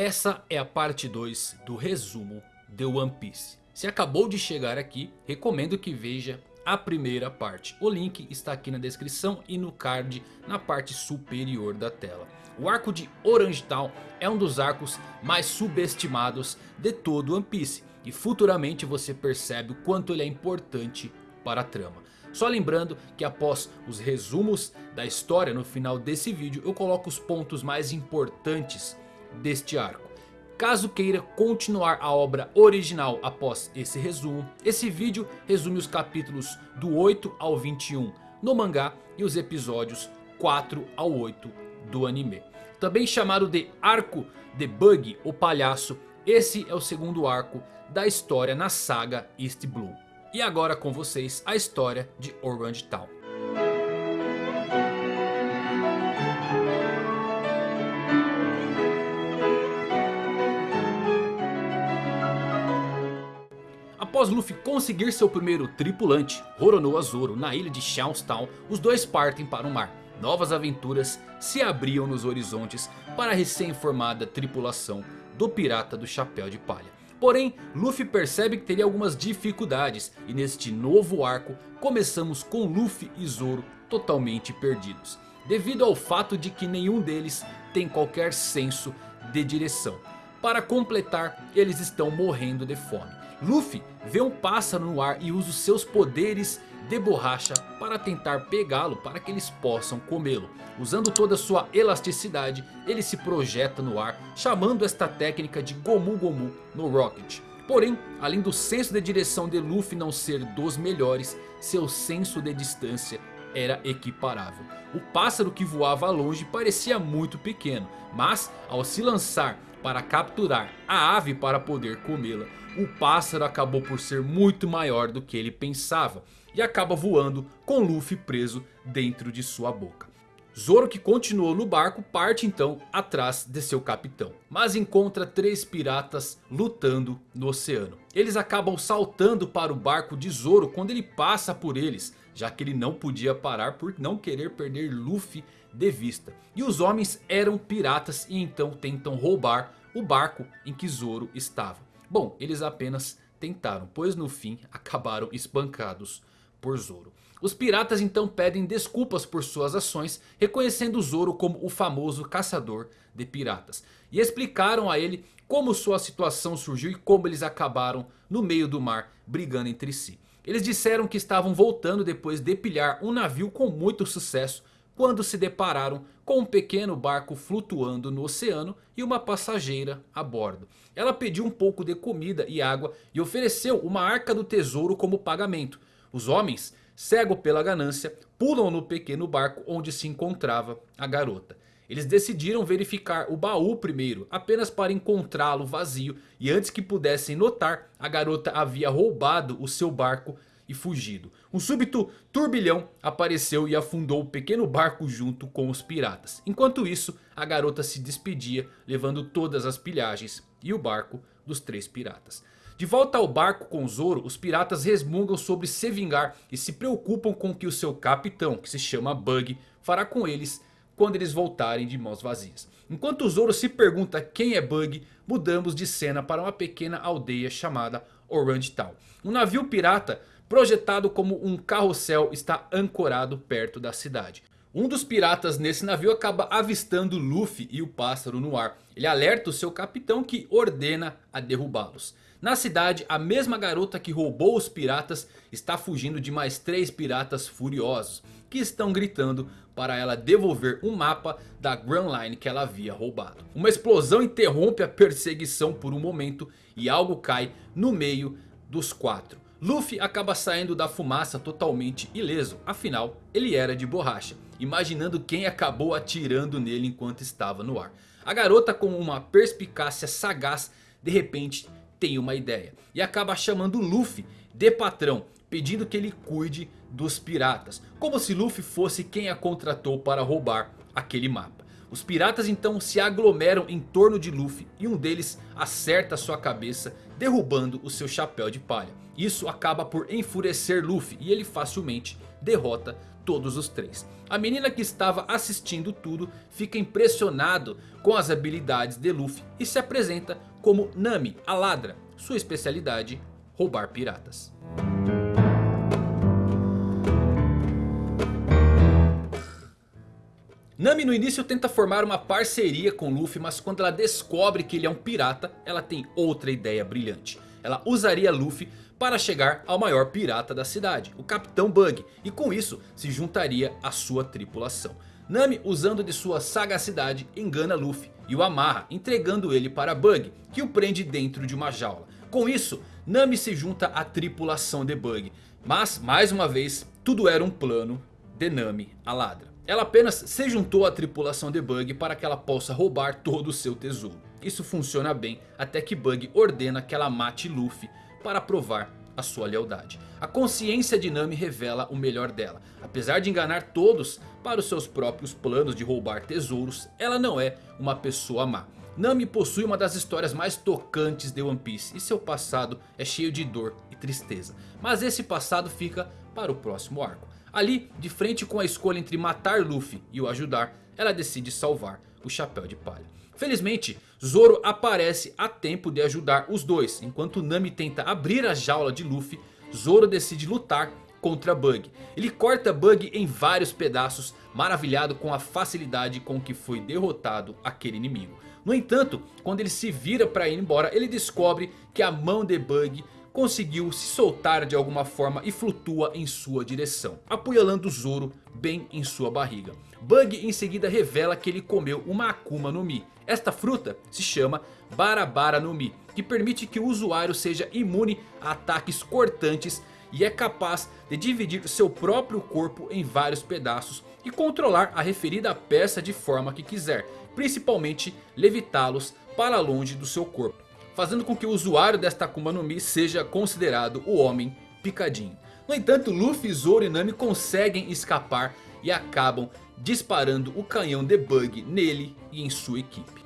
essa é a parte 2 do resumo de One Piece. Se acabou de chegar aqui, recomendo que veja a primeira parte. O link está aqui na descrição e no card na parte superior da tela. O arco de Orange Town é um dos arcos mais subestimados de todo One Piece. E futuramente você percebe o quanto ele é importante para a trama. Só lembrando que após os resumos da história no final desse vídeo eu coloco os pontos mais importantes deste arco. Caso queira continuar a obra original após esse resumo, esse vídeo resume os capítulos do 8 ao 21 no mangá e os episódios 4 ao 8 do anime. Também chamado de Arco de Bug, o Palhaço, esse é o segundo arco da história na saga East Blue. E agora com vocês a história de Orange Town. Após Luffy conseguir seu primeiro tripulante, Roronoa Zoro, na ilha de Town, os dois partem para o mar. Novas aventuras se abriam nos horizontes para a recém-formada tripulação do Pirata do Chapéu de Palha. Porém, Luffy percebe que teria algumas dificuldades e neste novo arco começamos com Luffy e Zoro totalmente perdidos. Devido ao fato de que nenhum deles tem qualquer senso de direção. Para completar, eles estão morrendo de fome. Luffy vê um pássaro no ar e usa os seus poderes de borracha para tentar pegá-lo para que eles possam comê-lo. Usando toda a sua elasticidade, ele se projeta no ar, chamando esta técnica de Gomu Gomu no Rocket. Porém, além do senso de direção de Luffy não ser dos melhores, seu senso de distância era equiparável. O pássaro que voava longe parecia muito pequeno, mas ao se lançar para capturar a ave para poder comê-la, o pássaro acabou por ser muito maior do que ele pensava e acaba voando com Luffy preso dentro de sua boca. Zoro que continuou no barco parte então atrás de seu capitão. Mas encontra três piratas lutando no oceano. Eles acabam saltando para o barco de Zoro quando ele passa por eles. Já que ele não podia parar por não querer perder Luffy de vista. E os homens eram piratas e então tentam roubar o barco em que Zoro estava. Bom, eles apenas tentaram, pois no fim acabaram espancados por Zoro. Os piratas então pedem desculpas por suas ações, reconhecendo Zoro como o famoso caçador de piratas. E explicaram a ele como sua situação surgiu e como eles acabaram no meio do mar brigando entre si. Eles disseram que estavam voltando depois de pilhar um navio com muito sucesso quando se depararam com um pequeno barco flutuando no oceano e uma passageira a bordo. Ela pediu um pouco de comida e água e ofereceu uma arca do tesouro como pagamento. Os homens, cego pela ganância, pulam no pequeno barco onde se encontrava a garota. Eles decidiram verificar o baú primeiro, apenas para encontrá-lo vazio. E antes que pudessem notar, a garota havia roubado o seu barco e fugido. Um súbito turbilhão apareceu e afundou o pequeno barco junto com os piratas. Enquanto isso, a garota se despedia, levando todas as pilhagens e o barco dos três piratas. De volta ao barco com Zoro, os piratas resmungam sobre se vingar e se preocupam com o que o seu capitão, que se chama Bug, fará com eles quando eles voltarem de mãos vazias. Enquanto Zoro se pergunta quem é Bug, mudamos de cena para uma pequena aldeia chamada Orange Town. Um navio pirata projetado como um carrossel está ancorado perto da cidade. Um dos piratas nesse navio acaba avistando Luffy e o pássaro no ar. Ele alerta o seu capitão que ordena a derrubá-los. Na cidade, a mesma garota que roubou os piratas está fugindo de mais três piratas furiosos. Que estão gritando para ela devolver um mapa da Grand Line que ela havia roubado. Uma explosão interrompe a perseguição por um momento e algo cai no meio dos quatro. Luffy acaba saindo da fumaça totalmente ileso, afinal ele era de borracha. Imaginando quem acabou atirando nele enquanto estava no ar. A garota com uma perspicácia sagaz de repente tem uma ideia. E acaba chamando Luffy de patrão, pedindo que ele cuide dos piratas. Como se Luffy fosse quem a contratou para roubar aquele mapa. Os piratas então se aglomeram em torno de Luffy e um deles acerta sua cabeça derrubando o seu chapéu de palha. Isso acaba por enfurecer Luffy e ele facilmente derrota todos os três. A menina que estava assistindo tudo fica impressionado com as habilidades de Luffy e se apresenta como Nami, a ladra. Sua especialidade, roubar piratas. Nami no início tenta formar uma parceria com Luffy, mas quando ela descobre que ele é um pirata, ela tem outra ideia brilhante. Ela usaria Luffy para chegar ao maior pirata da cidade, o Capitão Bug, e com isso se juntaria à sua tripulação. Nami usando de sua sagacidade engana Luffy e o amarra entregando ele para Bug, que o prende dentro de uma jaula. Com isso Nami se junta à tripulação de Bug, mas mais uma vez tudo era um plano de Nami a ladra. Ela apenas se juntou à tripulação de Bug para que ela possa roubar todo o seu tesouro. Isso funciona bem até que Bug ordena que ela mate Luffy para provar a sua lealdade. A consciência de Nami revela o melhor dela. Apesar de enganar todos para os seus próprios planos de roubar tesouros, ela não é uma pessoa má. Nami possui uma das histórias mais tocantes de One Piece e seu passado é cheio de dor e tristeza. Mas esse passado fica para o próximo arco. Ali, de frente com a escolha entre matar Luffy e o ajudar, ela decide salvar o Chapéu de Palha. Felizmente, Zoro aparece a tempo de ajudar os dois. Enquanto Nami tenta abrir a jaula de Luffy, Zoro decide lutar contra Bug. Ele corta Bug em vários pedaços, maravilhado com a facilidade com que foi derrotado aquele inimigo. No entanto, quando ele se vira para ir embora, ele descobre que a mão de Bug conseguiu se soltar de alguma forma e flutua em sua direção, apunhalando Zoro bem em sua barriga. Bug em seguida revela que ele comeu uma Akuma no Mi. Esta fruta se chama Barabara no Mi, que permite que o usuário seja imune a ataques cortantes e é capaz de dividir seu próprio corpo em vários pedaços e controlar a referida peça de forma que quiser, principalmente levitá-los para longe do seu corpo fazendo com que o usuário desta Akuma no Mi seja considerado o Homem Picadinho. No entanto, Luffy, Zoro e Nami conseguem escapar e acabam disparando o canhão de Bug nele e em sua equipe.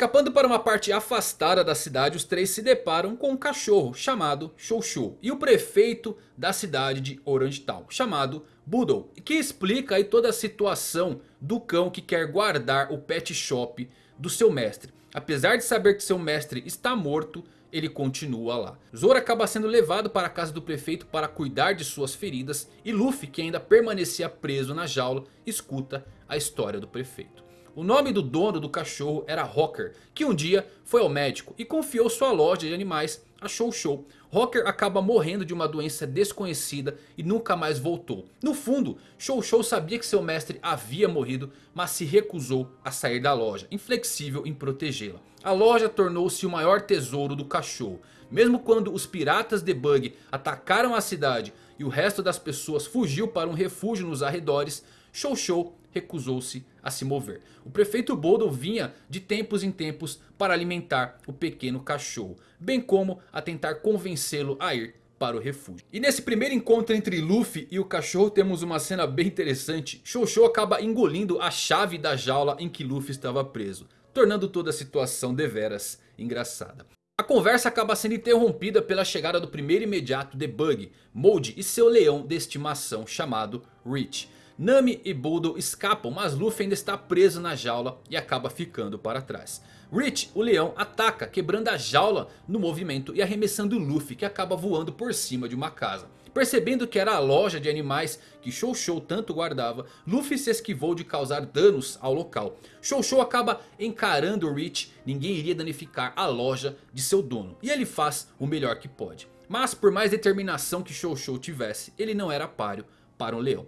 Escapando para uma parte afastada da cidade, os três se deparam com um cachorro chamado Shou Shou e o prefeito da cidade de Orange Town, chamado Boodle, que explica aí toda a situação do cão que quer guardar o pet shop do seu mestre. Apesar de saber que seu mestre está morto, ele continua lá. Zoro acaba sendo levado para a casa do prefeito para cuidar de suas feridas. E Luffy, que ainda permanecia preso na jaula, escuta a história do prefeito. O nome do dono do cachorro era Rocker, que um dia foi ao médico e confiou sua loja de animais a Show Show. Rocker acaba morrendo de uma doença desconhecida e nunca mais voltou. No fundo, Show Show sabia que seu mestre havia morrido, mas se recusou a sair da loja, inflexível em protegê-la. A loja tornou-se o maior tesouro do cachorro. Mesmo quando os piratas de Bug atacaram a cidade e o resto das pessoas fugiu para um refúgio nos arredores, Show Show recusou-se a se mover. O prefeito Bodo vinha de tempos em tempos para alimentar o pequeno cachorro. Bem como a tentar convencê-lo a ir para o refúgio. E nesse primeiro encontro entre Luffy e o cachorro temos uma cena bem interessante. Shou Shou acaba engolindo a chave da jaula em que Luffy estava preso. Tornando toda a situação deveras engraçada. A conversa acaba sendo interrompida pela chegada do primeiro imediato de Bug, Mold e seu leão de estimação chamado Rich. Nami e Boodle escapam, mas Luffy ainda está preso na jaula e acaba ficando para trás. Rich, o leão, ataca, quebrando a jaula no movimento e arremessando Luffy, que acaba voando por cima de uma casa. Percebendo que era a loja de animais que Shou Shou tanto guardava, Luffy se esquivou de causar danos ao local. Shou Shou acaba encarando Rich, ninguém iria danificar a loja de seu dono. E ele faz o melhor que pode. Mas por mais determinação que Shou Shou tivesse, ele não era páreo para um leão.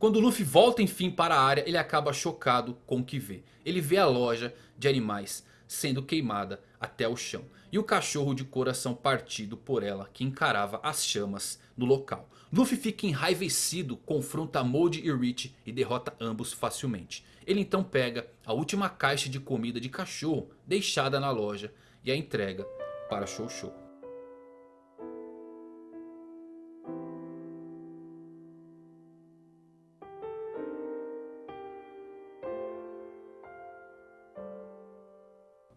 Quando Luffy volta enfim para a área, ele acaba chocado com o que vê. Ele vê a loja de animais sendo queimada até o chão. E o cachorro de coração partido por ela que encarava as chamas no local. Luffy fica enraivecido, confronta Mold e Rich e derrota ambos facilmente. Ele então pega a última caixa de comida de cachorro deixada na loja e a entrega para Shou Shou.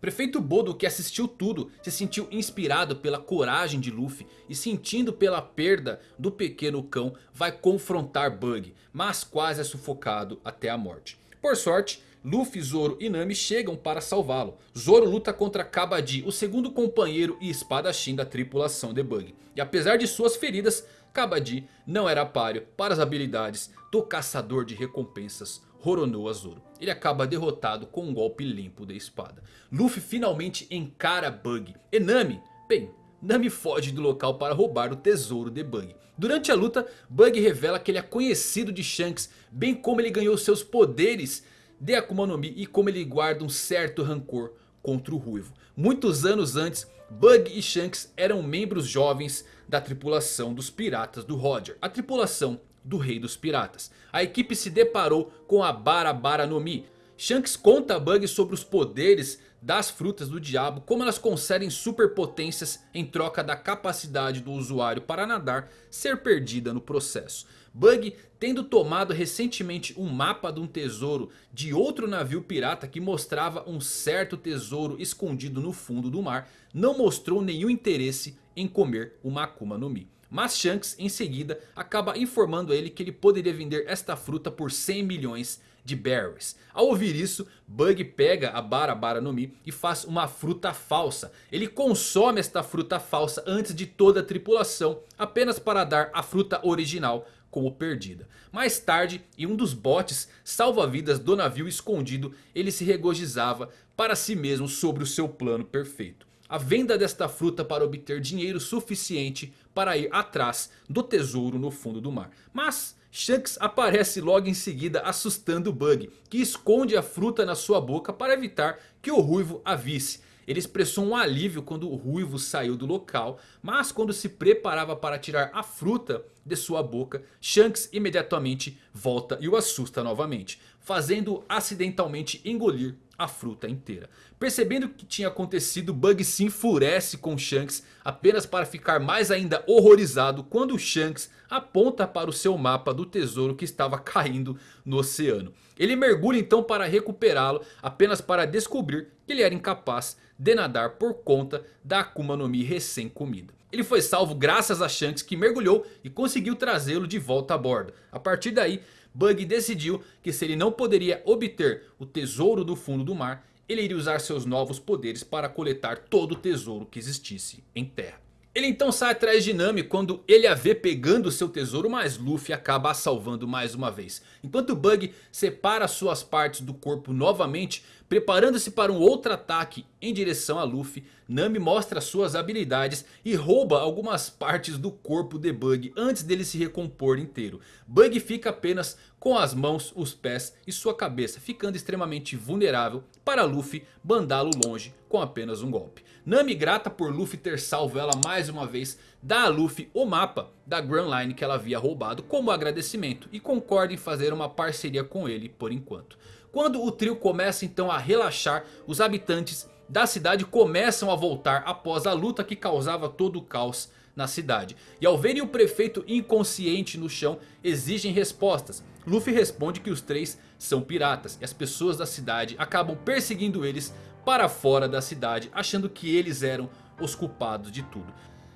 Prefeito Bodo que assistiu tudo se sentiu inspirado pela coragem de Luffy e sentindo pela perda do pequeno cão vai confrontar Bug, mas quase é sufocado até a morte. Por sorte, Luffy, Zoro e Nami chegam para salvá-lo. Zoro luta contra Kabaddi, o segundo companheiro e espadachim da tripulação de Bug. E apesar de suas feridas, Kabaddi não era páreo para as habilidades do caçador de recompensas Roronoa Zoro. Ele acaba derrotado com um golpe limpo de espada. Luffy finalmente encara Bug. E Nami, bem, Nami foge do local para roubar o tesouro de Bug. Durante a luta, Bug revela que ele é conhecido de Shanks, bem como ele ganhou seus poderes de Akuma no Mi e como ele guarda um certo rancor contra o Ruivo. Muitos anos antes, Bug e Shanks eram membros jovens da tripulação dos piratas do Roger. A tripulação do rei dos piratas. A equipe se deparou com a Barabara no Mi. Shanks conta a Bug sobre os poderes das frutas do diabo, como elas concedem superpotências em troca da capacidade do usuário para nadar ser perdida no processo. Bug tendo tomado recentemente um mapa de um tesouro de outro navio pirata que mostrava um certo tesouro escondido no fundo do mar, não mostrou nenhum interesse em comer uma Akuma no Mi. Mas Shanks em seguida acaba informando ele que ele poderia vender esta fruta por 100 milhões de berries. Ao ouvir isso, Bug pega a Barabara no Mi e faz uma fruta falsa. Ele consome esta fruta falsa antes de toda a tripulação, apenas para dar a fruta original como perdida. Mais tarde, em um dos botes salva-vidas do navio escondido, ele se regozijava para si mesmo sobre o seu plano perfeito a venda desta fruta para obter dinheiro suficiente para ir atrás do tesouro no fundo do mar. Mas Shanks aparece logo em seguida assustando Bug, que esconde a fruta na sua boca para evitar que o Ruivo a visse. Ele expressou um alívio quando o Ruivo saiu do local, mas quando se preparava para tirar a fruta de sua boca, Shanks imediatamente volta e o assusta novamente, fazendo acidentalmente engolir a fruta inteira. Percebendo o que tinha acontecido, Bug se enfurece com Shanks apenas para ficar mais ainda horrorizado quando Shanks aponta para o seu mapa do tesouro que estava caindo no oceano. Ele mergulha então para recuperá-lo apenas para descobrir que ele era incapaz de nadar por conta da Akuma no Mi recém-comida. Ele foi salvo graças a Shanks que mergulhou e conseguiu trazê-lo de volta a bordo. A partir daí Bug decidiu que se ele não poderia obter o tesouro do fundo do mar, ele iria usar seus novos poderes para coletar todo o tesouro que existisse em terra. Ele então sai atrás de Nami quando ele a vê pegando seu tesouro, mas Luffy acaba a salvando mais uma vez. Enquanto Bug separa suas partes do corpo novamente, preparando-se para um outro ataque em direção a Luffy, Nami mostra suas habilidades e rouba algumas partes do corpo de Bug antes dele se recompor inteiro. Bug fica apenas com as mãos, os pés e sua cabeça, ficando extremamente vulnerável para Luffy mandá-lo longe com apenas um golpe. Nami grata por Luffy ter salvo ela mais uma vez, dá a Luffy o mapa da Grand Line que ela havia roubado como agradecimento e concorda em fazer uma parceria com ele por enquanto. Quando o trio começa então a relaxar, os habitantes da cidade começam a voltar após a luta que causava todo o caos na cidade. E ao verem o prefeito inconsciente no chão, exigem respostas. Luffy responde que os três são piratas e as pessoas da cidade acabam perseguindo eles para fora da cidade, achando que eles eram os culpados de tudo.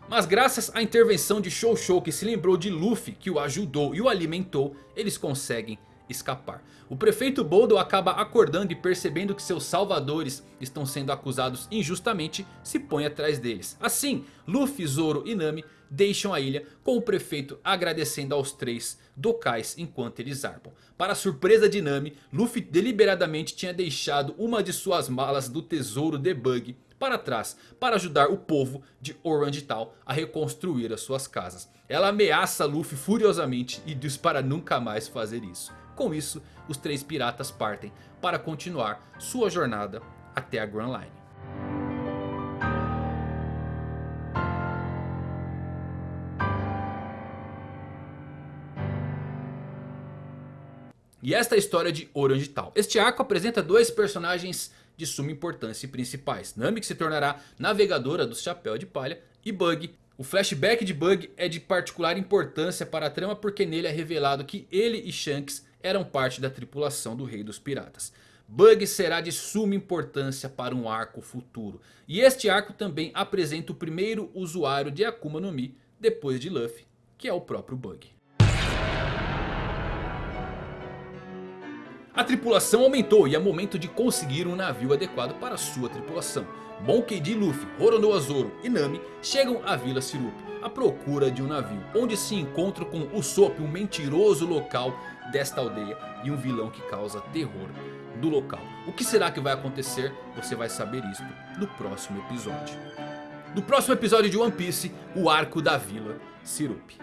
Mas graças à intervenção de Shou Shou que se lembrou de Luffy que o ajudou e o alimentou, eles conseguem escapar. O prefeito Boldo acaba acordando e percebendo que seus salvadores estão sendo acusados injustamente, se põe atrás deles. Assim, Luffy, Zoro e Nami deixam a ilha com o prefeito agradecendo aos três docais enquanto eles zarpam. Para surpresa de Nami, Luffy deliberadamente tinha deixado uma de suas malas do tesouro de Bug para trás para ajudar o povo de Orange Town a reconstruir as suas casas. Ela ameaça Luffy furiosamente e diz para nunca mais fazer isso. Com isso, os três piratas partem para continuar sua jornada até a Grand Line. E esta é a história de Orange Town. Este arco apresenta dois personagens de suma importância e principais. Nami que se tornará navegadora do Chapéu de Palha e Bug. O flashback de Bug é de particular importância para a trama porque nele é revelado que ele e Shanks eram parte da tripulação do Rei dos Piratas. Bug será de suma importância para um arco futuro. E este arco também apresenta o primeiro usuário de Akuma no Mi depois de Luffy, que é o próprio Bug. A tripulação aumentou e é momento de conseguir um navio adequado para sua tripulação. Monkey D. Luffy, Roronoa Zoro e Nami chegam à Vila Sirup à procura de um navio. Onde se encontram com Usopp, um mentiroso local desta aldeia e um vilão que causa terror do local. O que será que vai acontecer? Você vai saber isto no próximo episódio. No próximo episódio de One Piece, o Arco da Vila Sirup.